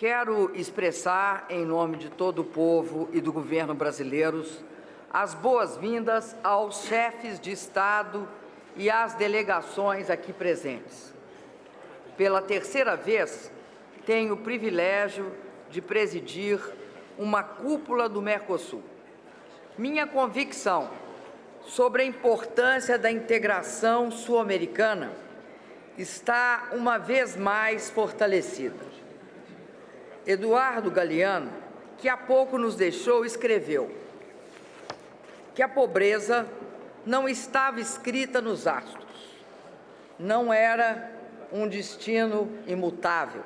Quero expressar, em nome de todo o povo e do governo brasileiros, as boas-vindas aos chefes de Estado e às delegações aqui presentes. Pela terceira vez, tenho o privilégio de presidir uma cúpula do Mercosul. Minha convicção sobre a importância da integração sul-americana está uma vez mais fortalecida. Eduardo Galeano, que há pouco nos deixou, escreveu que a pobreza não estava escrita nos astros, não era um destino imutável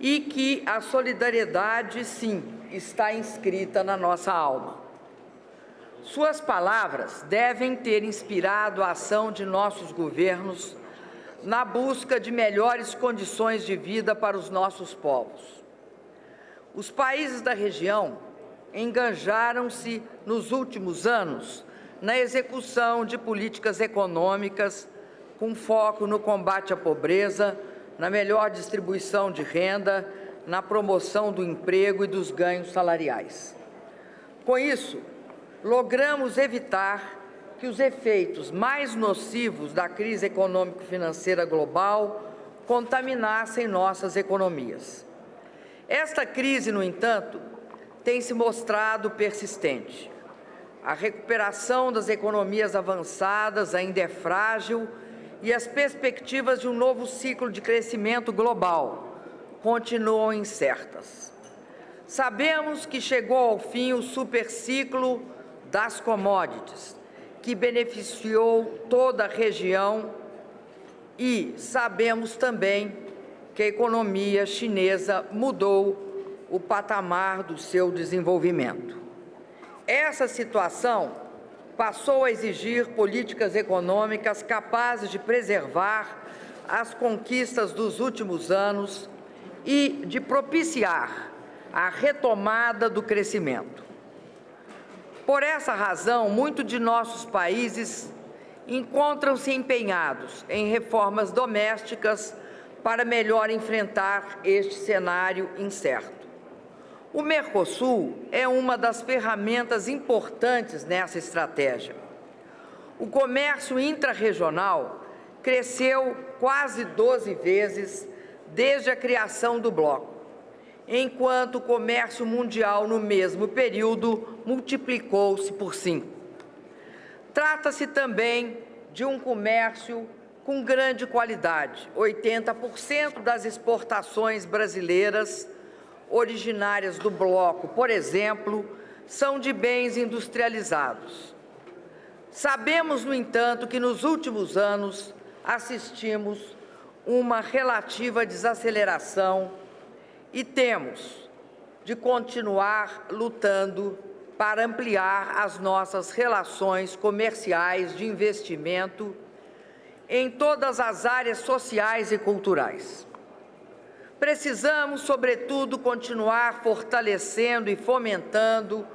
e que a solidariedade, sim, está inscrita na nossa alma. Suas palavras devem ter inspirado a ação de nossos governos na busca de melhores condições de vida para os nossos povos. Os países da região enganjaram-se nos últimos anos na execução de políticas econômicas com foco no combate à pobreza, na melhor distribuição de renda, na promoção do emprego e dos ganhos salariais. Com isso, logramos evitar que os efeitos mais nocivos da crise econômico-financeira global contaminassem nossas economias. Esta crise, no entanto, tem se mostrado persistente. A recuperação das economias avançadas ainda é frágil e as perspectivas de um novo ciclo de crescimento global continuam incertas. Sabemos que chegou ao fim o superciclo das commodities, que beneficiou toda a região e sabemos também que a economia chinesa mudou o patamar do seu desenvolvimento. Essa situação passou a exigir políticas econômicas capazes de preservar as conquistas dos últimos anos e de propiciar a retomada do crescimento. Por essa razão, muitos de nossos países encontram-se empenhados em reformas domésticas para melhor enfrentar este cenário incerto. O Mercosul é uma das ferramentas importantes nessa estratégia. O comércio intrarregional cresceu quase 12 vezes desde a criação do bloco, enquanto o comércio mundial no mesmo período multiplicou-se por cinco. Trata-se também de um comércio com grande qualidade. 80% das exportações brasileiras originárias do bloco, por exemplo, são de bens industrializados. Sabemos, no entanto, que nos últimos anos assistimos uma relativa desaceleração e temos de continuar lutando para ampliar as nossas relações comerciais de investimento em todas as áreas sociais e culturais. Precisamos, sobretudo, continuar fortalecendo e fomentando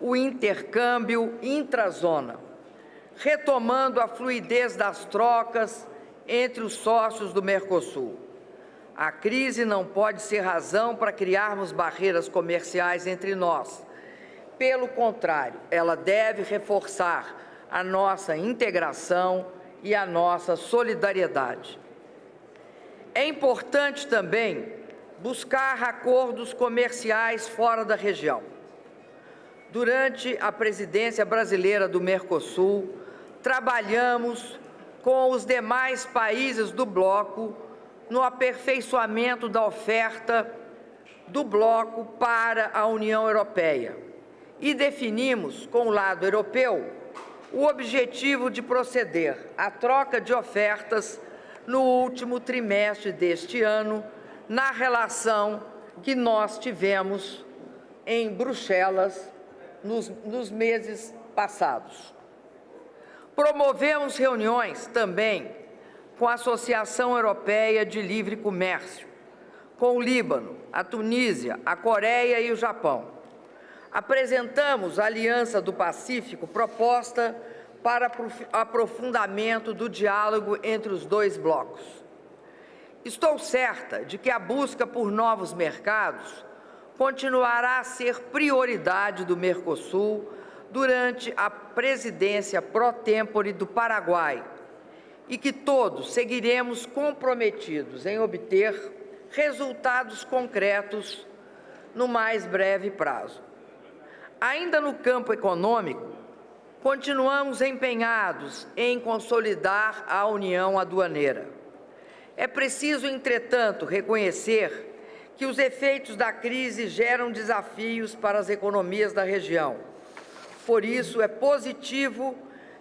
o intercâmbio intrazona, retomando a fluidez das trocas entre os sócios do Mercosul. A crise não pode ser razão para criarmos barreiras comerciais entre nós. Pelo contrário, ela deve reforçar a nossa integração e a nossa solidariedade. É importante também buscar acordos comerciais fora da região. Durante a presidência brasileira do Mercosul, trabalhamos com os demais países do bloco no aperfeiçoamento da oferta do bloco para a União Europeia e definimos com o lado europeu o objetivo de proceder à troca de ofertas no último trimestre deste ano, na relação que nós tivemos em Bruxelas nos, nos meses passados. Promovemos reuniões também com a Associação Europeia de Livre Comércio, com o Líbano, a Tunísia, a Coreia e o Japão. Apresentamos a Aliança do Pacífico proposta para aprofundamento do diálogo entre os dois blocos. Estou certa de que a busca por novos mercados continuará a ser prioridade do Mercosul durante a presidência pró-tempore do Paraguai e que todos seguiremos comprometidos em obter resultados concretos no mais breve prazo. Ainda no campo econômico, continuamos empenhados em consolidar a união aduaneira. É preciso, entretanto, reconhecer que os efeitos da crise geram desafios para as economias da região. Por isso, é positivo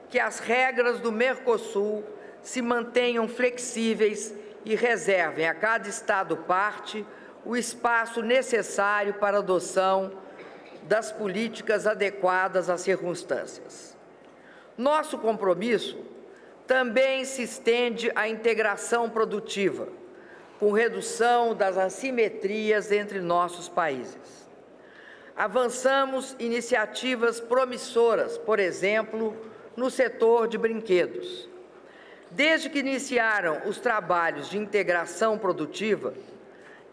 que as regras do Mercosul se mantenham flexíveis e reservem a cada Estado parte o espaço necessário para a adoção das políticas adequadas às circunstâncias. Nosso compromisso também se estende à integração produtiva, com redução das assimetrias entre nossos países. Avançamos iniciativas promissoras, por exemplo, no setor de brinquedos. Desde que iniciaram os trabalhos de integração produtiva,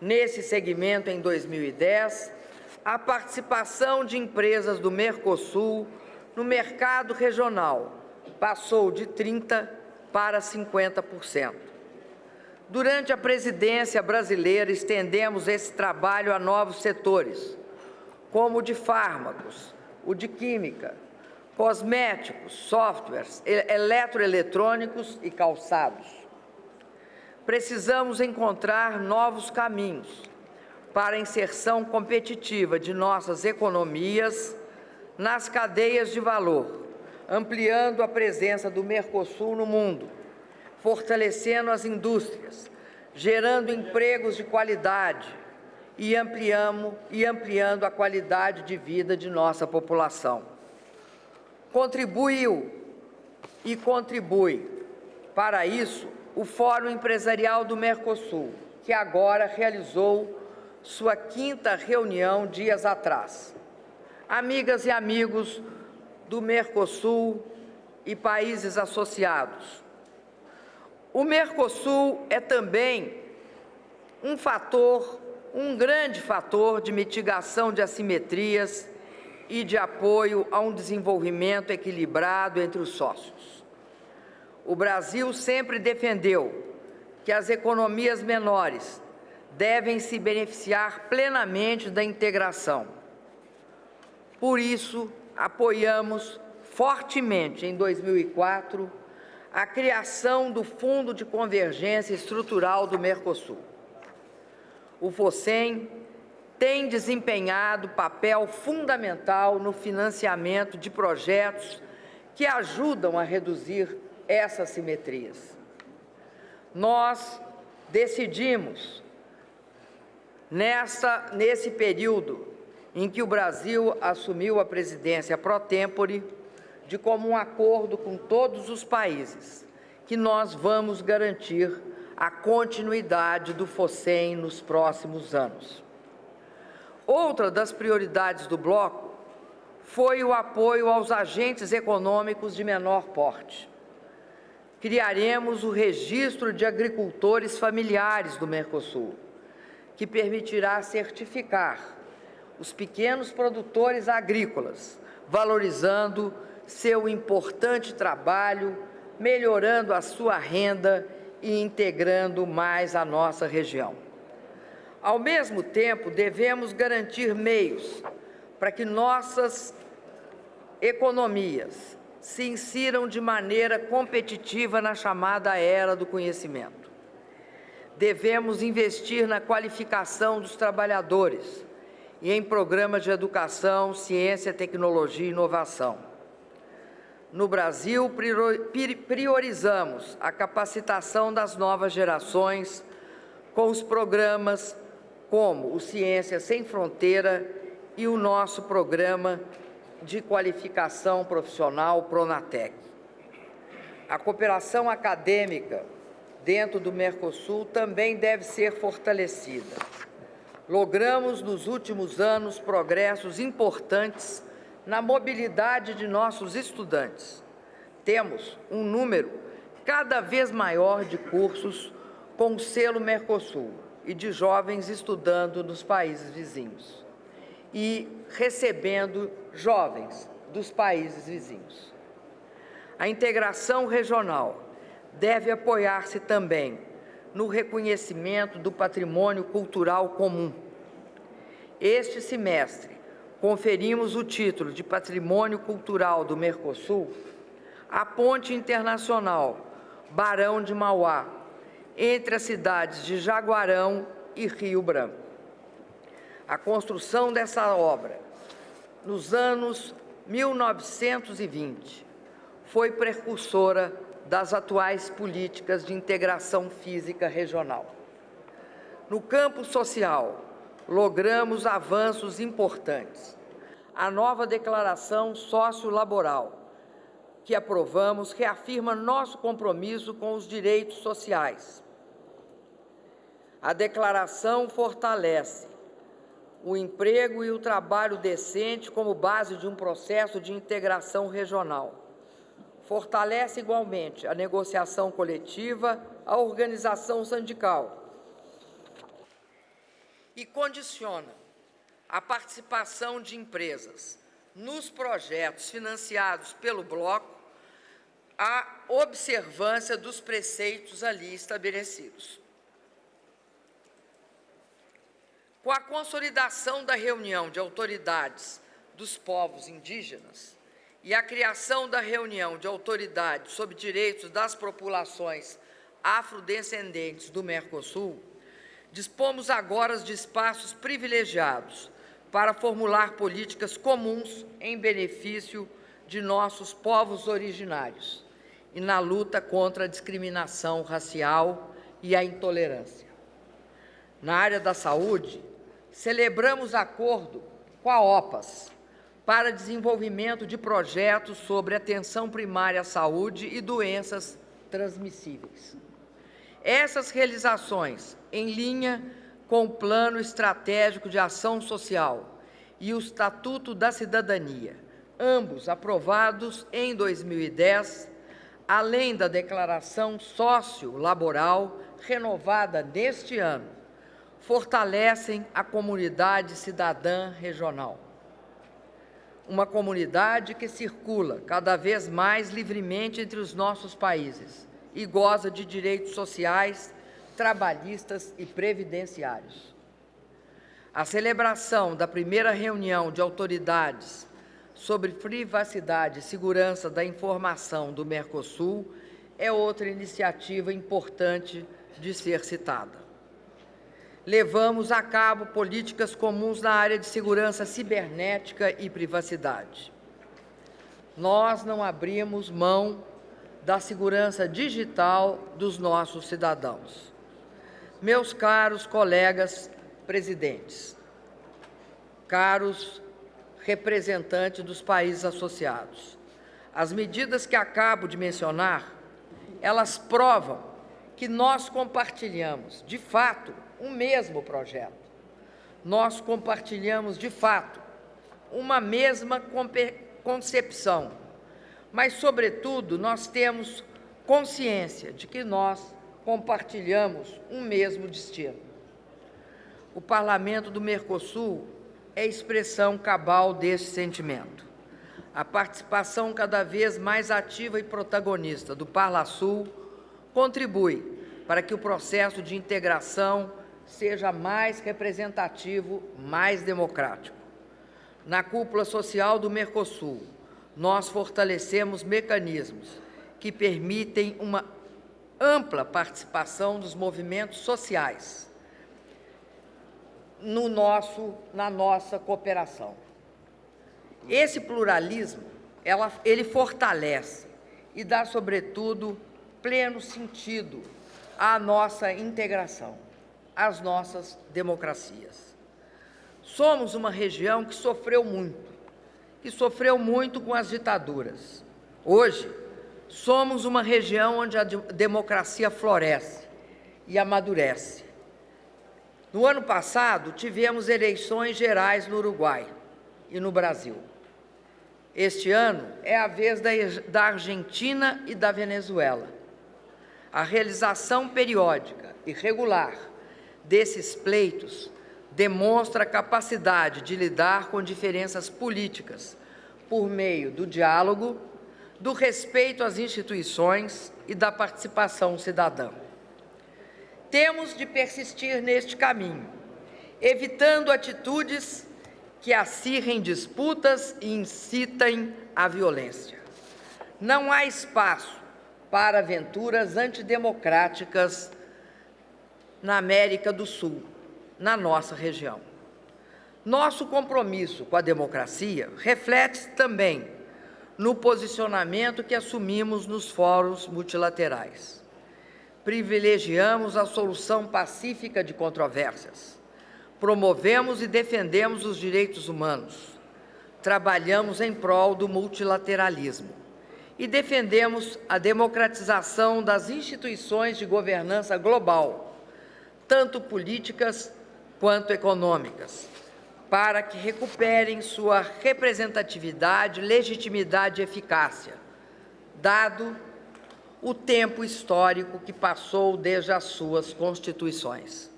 nesse segmento em 2010, a participação de empresas do Mercosul no mercado regional passou de 30% para 50%. Durante a presidência brasileira, estendemos esse trabalho a novos setores, como o de fármacos, o de química, cosméticos, softwares, eletroeletrônicos e calçados. Precisamos encontrar novos caminhos para a inserção competitiva de nossas economias nas cadeias de valor, ampliando a presença do Mercosul no mundo, fortalecendo as indústrias, gerando empregos de qualidade e, e ampliando a qualidade de vida de nossa população contribuiu e contribui para isso o Fórum Empresarial do Mercosul, que agora realizou sua quinta reunião dias atrás. Amigas e amigos do Mercosul e países associados, o Mercosul é também um fator, um grande fator de mitigação de assimetrias e de apoio a um desenvolvimento equilibrado entre os sócios. O Brasil sempre defendeu que as economias menores devem se beneficiar plenamente da integração. Por isso, apoiamos fortemente em 2004 a criação do Fundo de Convergência Estrutural do Mercosul. O FOSEM tem desempenhado papel fundamental no financiamento de projetos que ajudam a reduzir essas simetrias. Nós decidimos, nessa, nesse período em que o Brasil assumiu a presidência pro tempore, de comum acordo com todos os países, que nós vamos garantir a continuidade do FOSEM nos próximos anos. Outra das prioridades do bloco foi o apoio aos agentes econômicos de menor porte. Criaremos o Registro de Agricultores Familiares do Mercosul, que permitirá certificar os pequenos produtores agrícolas, valorizando seu importante trabalho, melhorando a sua renda e integrando mais a nossa região. Ao mesmo tempo, devemos garantir meios para que nossas economias se insiram de maneira competitiva na chamada era do conhecimento. Devemos investir na qualificação dos trabalhadores e em programas de educação, ciência, tecnologia e inovação. No Brasil, priorizamos a capacitação das novas gerações com os programas como o Ciência Sem Fronteira e o nosso programa de qualificação profissional Pronatec. A cooperação acadêmica dentro do Mercosul também deve ser fortalecida. Logramos nos últimos anos progressos importantes na mobilidade de nossos estudantes. Temos um número cada vez maior de cursos com o selo Mercosul e de jovens estudando nos países vizinhos e recebendo jovens dos países vizinhos. A integração regional deve apoiar-se também no reconhecimento do patrimônio cultural comum. Este semestre, conferimos o título de Patrimônio Cultural do Mercosul à Ponte Internacional Barão de Mauá, entre as cidades de Jaguarão e Rio Branco. A construção dessa obra, nos anos 1920, foi precursora das atuais políticas de integração física regional. No campo social, logramos avanços importantes. A nova declaração sociolaboral que aprovamos reafirma nosso compromisso com os direitos sociais. A declaração fortalece o emprego e o trabalho decente como base de um processo de integração regional fortalece igualmente a negociação coletiva, a organização sindical e condiciona a participação de empresas nos projetos financiados pelo Bloco à observância dos preceitos ali estabelecidos. Com a consolidação da reunião de autoridades dos povos indígenas, e a criação da reunião de autoridades sobre direitos das populações afrodescendentes do Mercosul, dispomos agora de espaços privilegiados para formular políticas comuns em benefício de nossos povos originários e na luta contra a discriminação racial e a intolerância. Na área da saúde, celebramos acordo com a OPAS, para desenvolvimento de projetos sobre atenção primária à saúde e doenças transmissíveis. Essas realizações, em linha com o Plano Estratégico de Ação Social e o Estatuto da Cidadania, ambos aprovados em 2010, além da Declaração Sociolaboral renovada neste ano, fortalecem a comunidade cidadã regional uma comunidade que circula cada vez mais livremente entre os nossos países e goza de direitos sociais, trabalhistas e previdenciários. A celebração da primeira reunião de autoridades sobre privacidade e segurança da informação do Mercosul é outra iniciativa importante de ser citada levamos a cabo políticas comuns na área de segurança cibernética e privacidade. Nós não abrimos mão da segurança digital dos nossos cidadãos. Meus caros colegas presidentes, caros representantes dos países associados, as medidas que acabo de mencionar, elas provam que nós compartilhamos, de fato, um mesmo projeto. Nós compartilhamos, de fato, uma mesma concepção, mas, sobretudo, nós temos consciência de que nós compartilhamos um mesmo destino. O Parlamento do Mercosul é expressão cabal desse sentimento. A participação cada vez mais ativa e protagonista do Parlasul contribui para que o processo de integração seja mais representativo, mais democrático. Na cúpula social do Mercosul, nós fortalecemos mecanismos que permitem uma ampla participação dos movimentos sociais no nosso, na nossa cooperação. Esse pluralismo, ela, ele fortalece e dá, sobretudo, pleno sentido à nossa integração as nossas democracias. Somos uma região que sofreu muito, que sofreu muito com as ditaduras. Hoje, somos uma região onde a democracia floresce e amadurece. No ano passado, tivemos eleições gerais no Uruguai e no Brasil. Este ano é a vez da Argentina e da Venezuela. A realização periódica e regular desses pleitos demonstra a capacidade de lidar com diferenças políticas por meio do diálogo, do respeito às instituições e da participação cidadã. Temos de persistir neste caminho, evitando atitudes que acirrem disputas e incitem à violência. Não há espaço para aventuras antidemocráticas na América do Sul, na nossa região. Nosso compromisso com a democracia reflete-se também no posicionamento que assumimos nos fóruns multilaterais. Privilegiamos a solução pacífica de controvérsias. Promovemos e defendemos os direitos humanos. Trabalhamos em prol do multilateralismo. E defendemos a democratização das instituições de governança global, tanto políticas quanto econômicas, para que recuperem sua representatividade, legitimidade e eficácia, dado o tempo histórico que passou desde as suas constituições.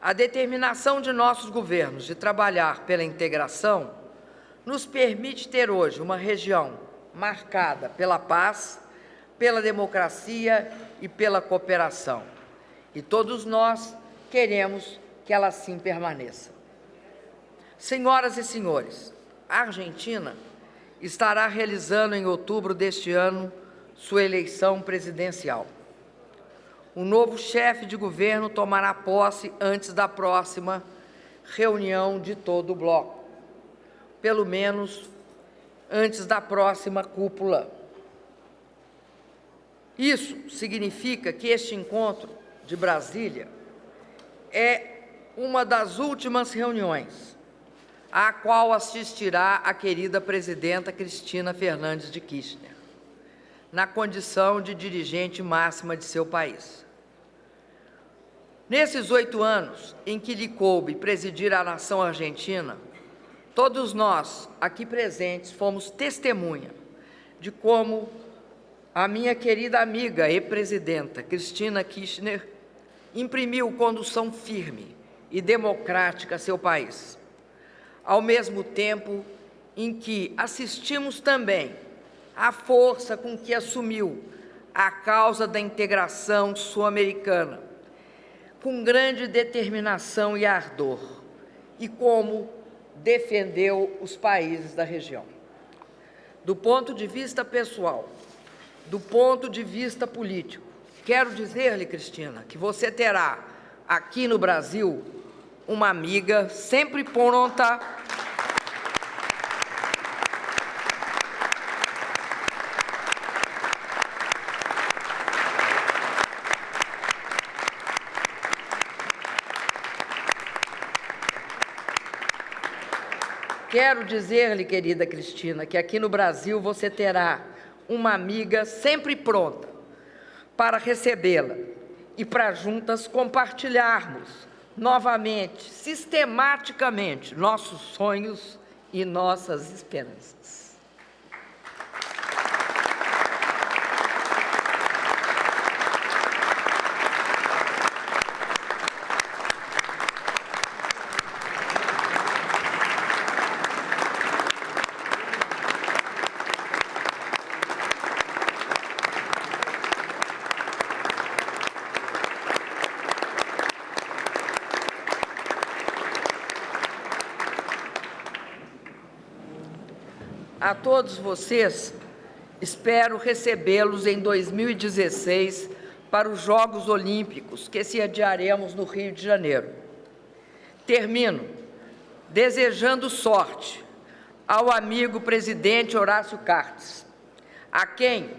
A determinação de nossos governos de trabalhar pela integração nos permite ter hoje uma região marcada pela paz, pela democracia e pela cooperação. E todos nós queremos que ela assim permaneça. Senhoras e senhores, a Argentina estará realizando em outubro deste ano sua eleição presidencial. O novo chefe de governo tomará posse antes da próxima reunião de todo o bloco, pelo menos antes da próxima cúpula. Isso significa que este encontro de Brasília é uma das últimas reuniões à qual assistirá a querida presidenta Cristina Fernandes de Kirchner, na condição de dirigente máxima de seu país. Nesses oito anos em que lhe coube presidir a nação argentina, todos nós aqui presentes fomos testemunha de como a minha querida amiga e presidenta Cristina Kirchner imprimiu condução firme e democrática a seu país, ao mesmo tempo em que assistimos também à força com que assumiu a causa da integração sul-americana, com grande determinação e ardor, e como defendeu os países da região. Do ponto de vista pessoal, do ponto de vista político, Quero dizer-lhe, Cristina, que você terá aqui no Brasil uma amiga sempre pronta. Quero dizer-lhe, querida Cristina, que aqui no Brasil você terá uma amiga sempre pronta para recebê-la e para juntas compartilharmos novamente, sistematicamente, nossos sonhos e nossas esperanças. A todos vocês, espero recebê-los em 2016 para os Jogos Olímpicos, que se adiaremos no Rio de Janeiro. Termino desejando sorte ao amigo presidente Horácio Cartes, a quem,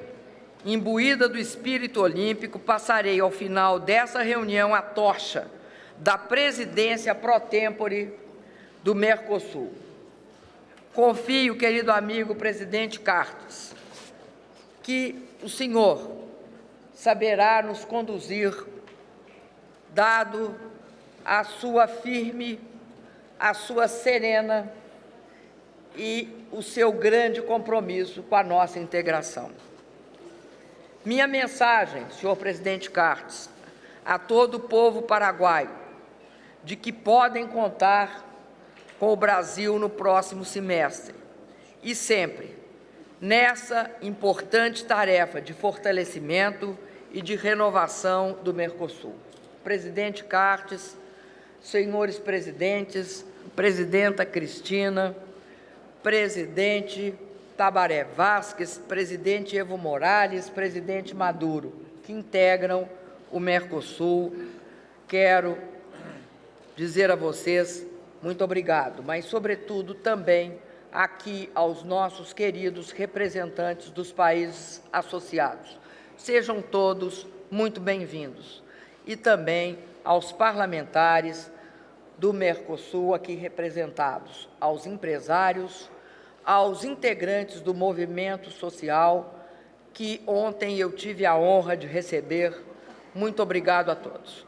imbuída do espírito olímpico, passarei ao final dessa reunião a tocha da presidência pro tempore do Mercosul. Confio, querido amigo presidente Cartes, que o senhor saberá nos conduzir, dado a sua firme, a sua serena e o seu grande compromisso com a nossa integração. Minha mensagem, senhor presidente Cartes, a todo o povo paraguaio, de que podem contar com o Brasil no próximo semestre e sempre nessa importante tarefa de fortalecimento e de renovação do Mercosul. Presidente Cartes, senhores presidentes, presidenta Cristina, presidente Tabaré Vasques, presidente Evo Morales, presidente Maduro, que integram o Mercosul. Quero dizer a vocês muito obrigado, mas, sobretudo, também aqui aos nossos queridos representantes dos países associados. Sejam todos muito bem-vindos. E também aos parlamentares do Mercosul aqui representados, aos empresários, aos integrantes do movimento social que ontem eu tive a honra de receber. Muito obrigado a todos.